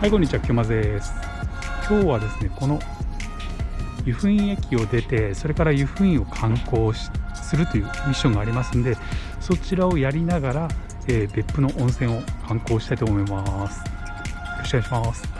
はいこんにちはきょまです。今日はですねこの湯布院駅を出てそれから湯布院を観光するというミッションがありますんでそちらをやりながら、えー、別府の温泉を観光したいと思います。よろしくお願いします。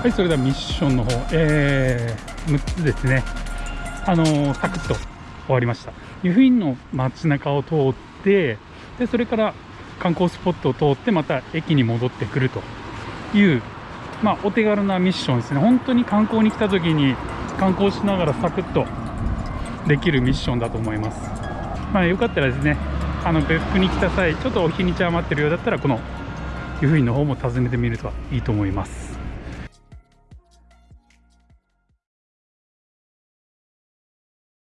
はい、それではミッションの方、えー、6つですね。あのー、サクッと終わりました。湯布院の街中を通って、で、それから観光スポットを通って、また駅に戻ってくるという、まあ、お手軽なミッションですね。本当に観光に来た時に観光しながらサクッとできるミッションだと思います。まあ、よかったらですね、あの別府に来た際、ちょっとお日にち余ってるようだったら、この湯布院の方も訪ねてみるといいと思います。